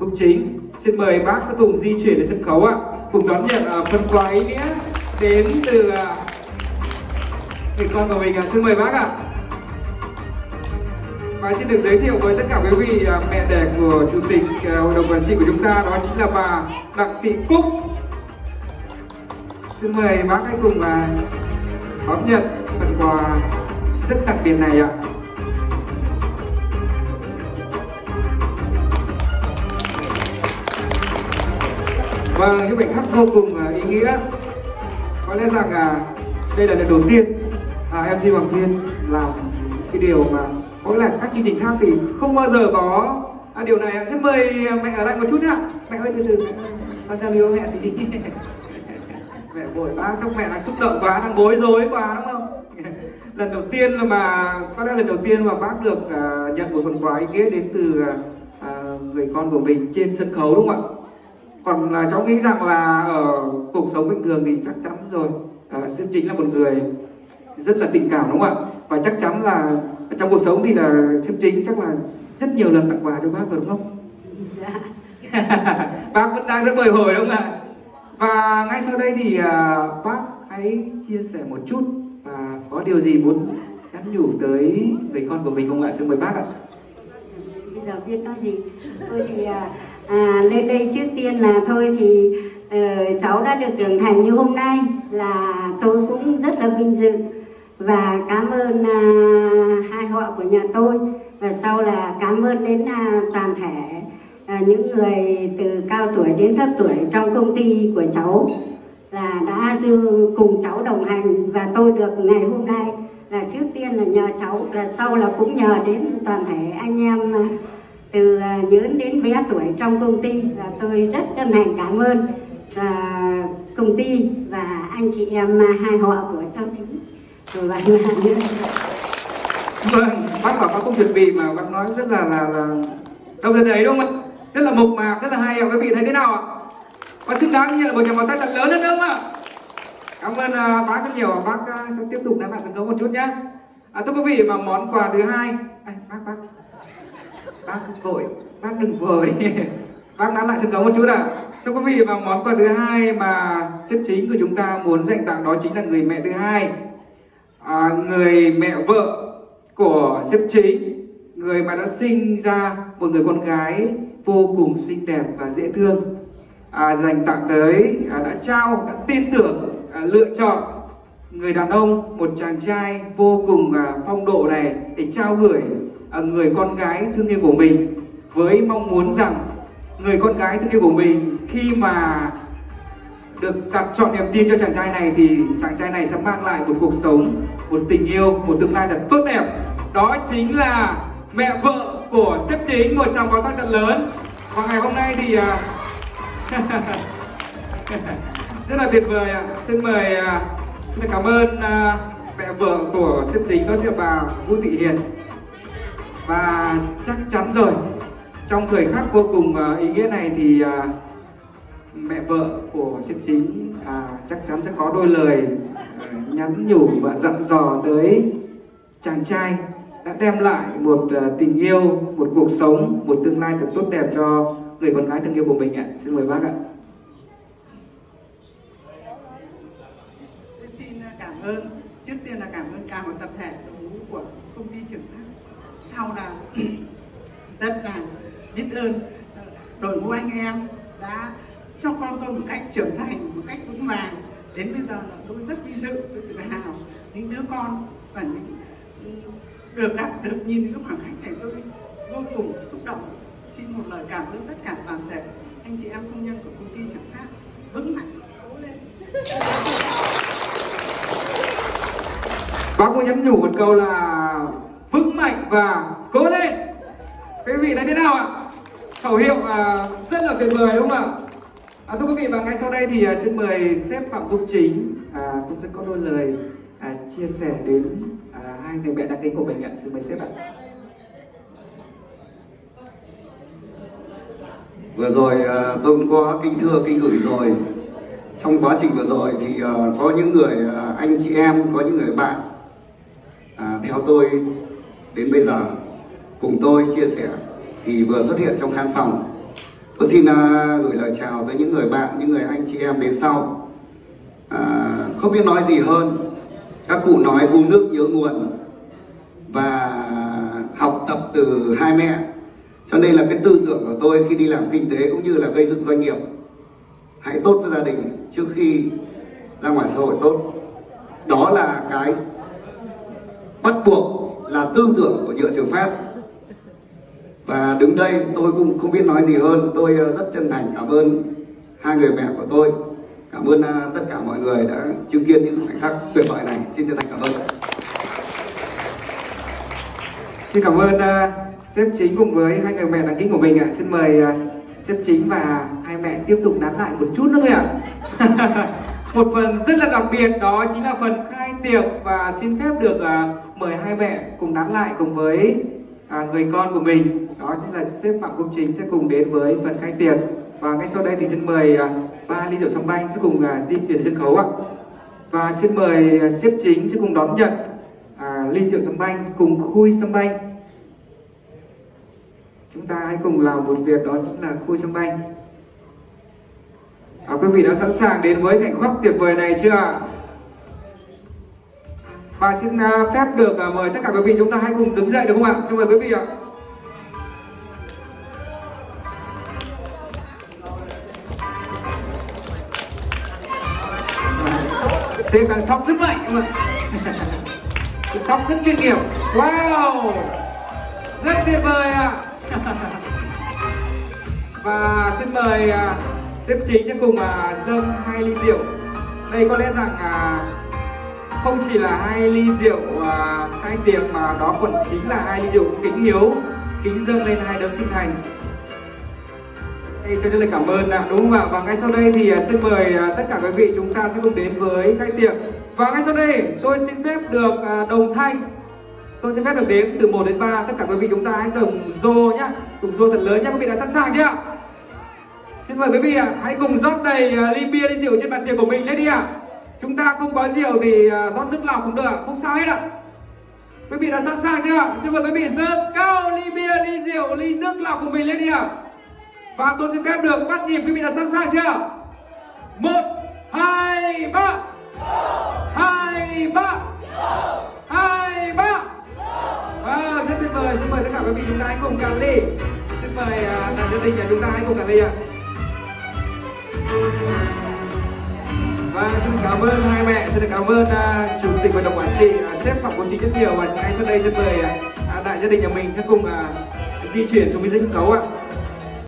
cung Chính. Xin mời bác sẽ cùng di chuyển đến sân khấu ạ, cùng đón nhận à, phần quà ý nghĩa đến từ à, người con của mình ạ. Xin mời bác ạ. Và xin được giới thiệu với tất cả quý vị mẹ đẻ của chủ tịch hội đồng quản trị của chúng ta đó chính là bà Đặng Thị Cúc. Xin mời bác hãy cùng đón nhận phần quà rất đặc biệt này ạ. Vâng, những bài hát vô cùng à, ý nghĩa. Có lẽ rằng à đây là lần đầu tiên à, uh, MC Hoàng Thiên làm cái điều mà có lẽ các chương trình khác thì không bao giờ có à, điều này ạ. Xin mời mẹ ở lại một chút nhá. Mẹ ơi từ từ, con giao lưu mẹ tí. mẹ vội quá, trong mẹ đang xúc động quá, đang bối rối quá đúng không? lần đầu tiên là mà có lẽ lần đầu tiên mà bác được uh, nhận một phần quà ý nghĩa đến từ uh, người con của mình trên sân khấu đúng không ạ? Còn là cháu nghĩ rằng là ở cuộc sống bình thường thì chắc chắn rồi. À, chính là một người rất là tình cảm đúng không ạ? Và chắc chắn là trong cuộc sống thì là Sơn chính chắc là rất nhiều lần tặng quà cho bác rồi đúng không? Dạ. bác vẫn đang rất bồi hồi đúng không ạ? Và ngay sau đây thì à, bác hãy chia sẻ một chút và có điều gì muốn nhắn nhủ tới người con của mình không ạ? Xin mời bác ạ. Bây giờ biết nói gì? Thôi thì à, à, lên đây trước tiên là thôi thì uh, cháu đã được trưởng thành như hôm nay là tôi cũng rất là vinh dự. Và cảm ơn uh, hai họ của nhà tôi. Và sau là cảm ơn đến uh, toàn thể uh, những người từ cao tuổi đến thấp tuổi trong công ty của cháu là đã dư cùng cháu đồng hành. Và tôi được ngày hôm nay là trước tiên là nhờ cháu và sau là cũng nhờ đến toàn thể anh em từ à, lớn đến bé tuổi trong công ty và tôi rất chân thành cảm ơn và công ty và anh chị em à, hai họ của cháu chính rồi bạn nữa Vâng, bác bảo bác không chuẩn bị mà bác nói rất là là là đâu đến đấy đúng không ạ? Rất là mộc mạc, rất là hay ạ. Quý vị thấy thế nào ạ? Và xứng đáng nhận một nhà vào tay thật lớn hơn đúng không ạ? Cảm ơn uh, bác rất nhiều. Bác uh, sẽ tiếp tục nắm lại sân khấu một chút nhé. À, thưa quý vị mà món quà thứ hai, à, bác bác bác vội, bác đừng vội. bác nắm lại sân khấu một chút ạ. Thưa quý vị và món quà thứ hai mà xếp chính của chúng ta muốn dành tặng đó chính là người mẹ thứ hai à, người mẹ vợ của sếp chính người mà đã sinh ra một người con gái vô cùng xinh đẹp và dễ thương à, dành tặng tới à, đã trao đã tin tưởng à, lựa chọn người đàn ông một chàng trai vô cùng à, phong độ này để trao gửi À, người con gái thương yêu của mình với mong muốn rằng người con gái thương yêu của mình khi mà được đặt chọn niềm tin cho chàng trai này thì chàng trai này sẽ mang lại một cuộc sống, một tình yêu, một tương lai thật tốt đẹp. Đó chính là mẹ vợ của sếp chính, một trong có tác thật lớn. Và ngày hôm nay thì à, rất là tuyệt vời ạ. Xin mời, à, xin cảm ơn mẹ vợ của sếp chính đó là bà Vũ Thị Hiền. Và chắc chắn rồi, trong thời khắc vô cùng à, ý nghĩa này thì à, mẹ vợ của sếp chính à, chắc chắn sẽ có đôi lời à, nhắn nhủ và dặn dò tới chàng trai đã đem lại một tình yêu, một cuộc sống, một tương lai thật tốt đẹp cho người con gái thân yêu của mình ạ. Xin mời bác ạ. Tôi xin cảm ơn trước tiên là cảm ơn cả một tập thể đội ngũ của công ty trưởng thác sau là rất là biết ơn. Ờ, đội ngũ anh em đã cho con tôi một cách trưởng thành, một cách vững vàng. Đến bây giờ là tôi rất vinh dự, tôi tự hào. Những đứa con và những ừ, được gặp, được nhìn những khoảng khách này tôi vô cùng xúc động. Xin một lời cảm ơn tất cả toàn thể anh chị em công nhân của công ty chẳng khác vững mạnh, cố lên. Bác có nhắn nhủ một câu là mạnh và cố lên. Quý vị thấy thế nào ạ? Khẩu hiệu à, rất là tuyệt vời đúng không ạ? À, thưa quý vị và ngay sau đây thì à, xin mời sếp Phạm Công Chính à, cũng sẽ có đôi lời à, chia sẻ đến à, hai người mẹ đáng kính của mình ạ. Xin mời sếp ạ. vừa rồi à, tôi cũng có kính thưa kính gửi rồi trong quá trình vừa rồi thì uh, có những người uh, anh chị em có những người bạn uh, theo tôi đến bây giờ cùng tôi chia sẻ thì vừa xuất hiện trong khán phòng. Tôi xin à, gửi lời chào tới những người bạn những người anh chị em đến sau. À, không biết nói gì hơn. Các cụ nói uống nước nhớ nguồn và học tập từ hai mẹ. Cho nên là cái tư tưởng của tôi khi đi làm kinh tế cũng như là gây dựng doanh nghiệp hãy tốt với gia đình trước khi ra ngoài xã hội tốt. Đó là cái bắt buộc là tư tưởng của nhựa trường pháp. Và đứng đây tôi cũng không biết nói gì hơn. Tôi ờ, rất chân thành cảm ơn hai người mẹ của tôi. Cảm ơn ờ, tất cả mọi người đã chứng kiến những khoảnh khắc tuyệt vời này. Xin chân thành cảm ơn. Xin cảm ơn uh, sếp chính cùng với hai người mẹ đáng kính của mình ạ. Xin mời uh, sếp chính và hai mẹ tiếp tục đán lại một chút nữa thôi ạ. một phần rất là đặc biệt đó chính là phần khai tiệc. Và xin phép được uh, mời hai mẹ cùng nán lại cùng với à, người con của mình. Đó chính là sếp Phạm Công Chính sẽ cùng đến với phần khai tiệc. Và ngay sau đây thì xin mời à, ba ly rượu sâm banh sẽ cùng à, di chuyển sân khấu ạ. Và xin mời à, sếp chính sẽ cùng đón nhận à, ly rượu sâm banh cùng khui sâm banh chúng ta hãy cùng làm một việc đó chính là khui sâm banh à, quý vị đã sẵn sàng đến với cảnh khắc tuyệt vời này chưa ạ và xin à, phép được à, mời tất cả quý vị chúng ta hãy cùng đứng dậy được không ạ? Xin mời quý vị ạ. Xem càng sóc rất mạnh các bạn Sóc rất chuyên nghiệp. Wow! Rất tuyệt vời ạ. Và xin mời à, tiếp chính cho cùng dâng hai ly rượu Đây có lẽ rằng không chỉ là hai ly rượu à, khai tiệc mà đó còn chính là hai ly rượu kính hiếu kính dâng lên hai đấng sinh thành. Hey, cho nên là cảm ơn ạ, đúng không ạ? Và ngay sau đây thì à, xin mời à, tất cả quý vị chúng ta sẽ cùng đến với khai tiệc. Và ngay sau đây tôi xin phép được à, đồng thanh. Tôi xin phép được đếm từ 1 đến 3 Tất cả quý vị chúng ta hãy cùng rô nhá Cùng rô thật lớn nhá, quý vị đã sẵn sàng chưa? Ạ? Xin mời quý vị ạ, hãy cùng rót đầy ly bia, ly rượu trên bàn tiệc của mình lên đi ạ. Chúng ta không có rượu thì à, rót nước lọc cũng được không sao hết ạ. Quý vị đã sẵn sàng chưa ạ? Xin mời quý vị dơ cao ly bia, ly rượu, ly nước lọc của mình lên đi ạ. Và tôi xin phép được bắt nhịp quý vị đã sẵn sàng chưa? Một, hai, ba. Hai, ba. Hai, ba. Wow, rất tuyệt vời. Xin mời tất cả quý vị chúng ta hãy cùng cạn ly. Xin mời à, uh, đàn gia đình nhà chúng ta hãy cùng cạn ly ạ. Vâng, xin cảm ơn hai mẹ, xin cảm ơn uh, chủ tịch hội đồng quản trị, uh, sếp Phạm Công trị rất nhiều và ngay sau đây xin mời uh, đại gia đình nhà mình sẽ cùng uh, di chuyển xuống cái sân khấu ạ.